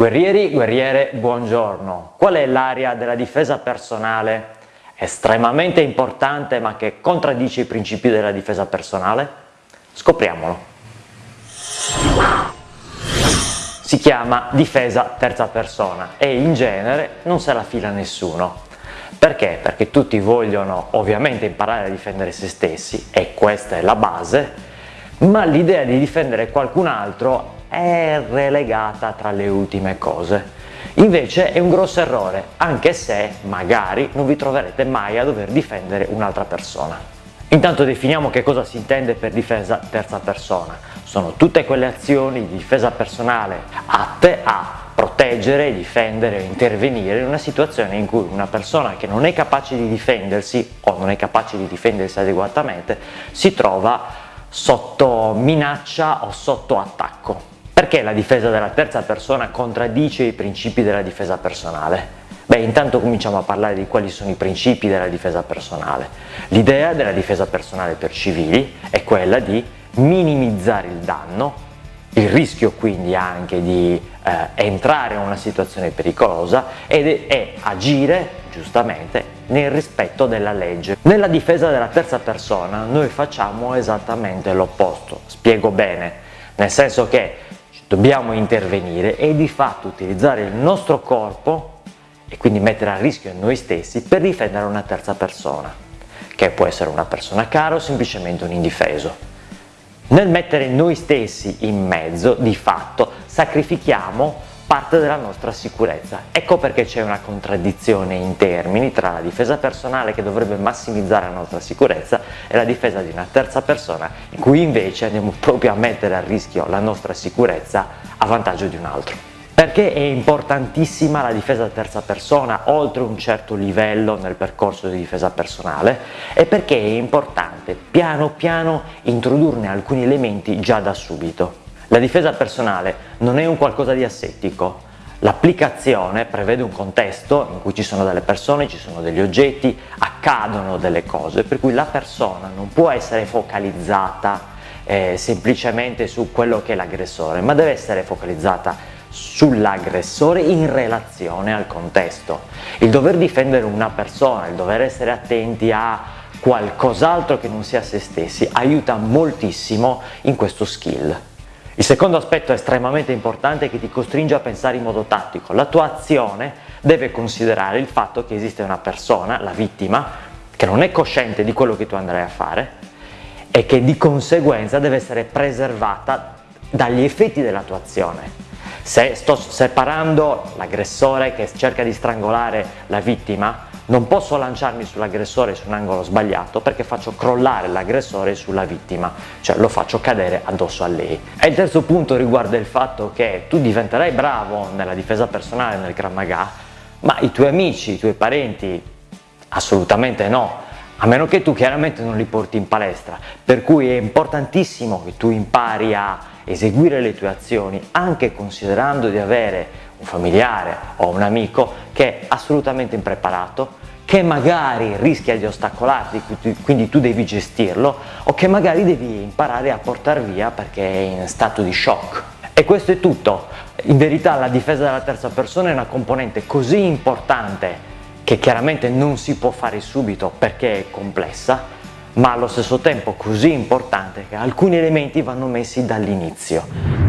Guerrieri, guerriere, buongiorno. Qual è l'area della difesa personale estremamente importante ma che contraddice i principi della difesa personale? Scopriamolo. Si chiama difesa terza persona e in genere non se la fila nessuno. Perché? Perché tutti vogliono ovviamente imparare a difendere se stessi e questa è la base, ma l'idea di difendere qualcun altro è relegata tra le ultime cose. Invece è un grosso errore, anche se magari non vi troverete mai a dover difendere un'altra persona. Intanto definiamo che cosa si intende per difesa terza persona. Sono tutte quelle azioni di difesa personale atte a proteggere, difendere o intervenire in una situazione in cui una persona che non è capace di difendersi o non è capace di difendersi adeguatamente si trova sotto minaccia o sotto attacco. Perché la difesa della terza persona contraddice i principi della difesa personale? Beh, intanto cominciamo a parlare di quali sono i principi della difesa personale. L'idea della difesa personale per civili è quella di minimizzare il danno, il rischio quindi anche di eh, entrare in una situazione pericolosa ed è, è agire giustamente nel rispetto della legge. Nella difesa della terza persona noi facciamo esattamente l'opposto, spiego bene, nel senso che dobbiamo intervenire e di fatto utilizzare il nostro corpo e quindi mettere a rischio noi stessi per difendere una terza persona, che può essere una persona cara o semplicemente un indifeso. Nel mettere noi stessi in mezzo, di fatto, sacrifichiamo parte della nostra sicurezza. Ecco perché c'è una contraddizione in termini tra la difesa personale che dovrebbe massimizzare la nostra sicurezza e la difesa di una terza persona in cui invece andiamo proprio a mettere a rischio la nostra sicurezza a vantaggio di un altro. Perché è importantissima la difesa terza persona oltre un certo livello nel percorso di difesa personale e perché è importante piano piano introdurne alcuni elementi già da subito. La difesa personale non è un qualcosa di assettico, L'applicazione prevede un contesto in cui ci sono delle persone, ci sono degli oggetti, accadono delle cose, per cui la persona non può essere focalizzata eh, semplicemente su quello che è l'aggressore, ma deve essere focalizzata sull'aggressore in relazione al contesto. Il dover difendere una persona, il dover essere attenti a qualcos'altro che non sia se stessi, aiuta moltissimo in questo skill. Il secondo aspetto estremamente importante che ti costringe a pensare in modo tattico. La tua azione deve considerare il fatto che esiste una persona, la vittima, che non è cosciente di quello che tu andrai a fare e che di conseguenza deve essere preservata dagli effetti della tua azione. Se sto separando l'aggressore che cerca di strangolare la vittima non posso lanciarmi sull'aggressore su un angolo sbagliato perché faccio crollare l'aggressore sulla vittima, cioè lo faccio cadere addosso a lei. E il terzo punto riguarda il fatto che tu diventerai bravo nella difesa personale nel Krav Maga, ma i tuoi amici, i tuoi parenti assolutamente no, a meno che tu chiaramente non li porti in palestra, per cui è importantissimo che tu impari a eseguire le tue azioni anche considerando di avere un familiare o un amico che è assolutamente impreparato, che magari rischia di ostacolarti, quindi tu devi gestirlo, o che magari devi imparare a portare via perché è in stato di shock. E questo è tutto. In verità la difesa della terza persona è una componente così importante che chiaramente non si può fare subito perché è complessa, ma allo stesso tempo così importante che alcuni elementi vanno messi dall'inizio.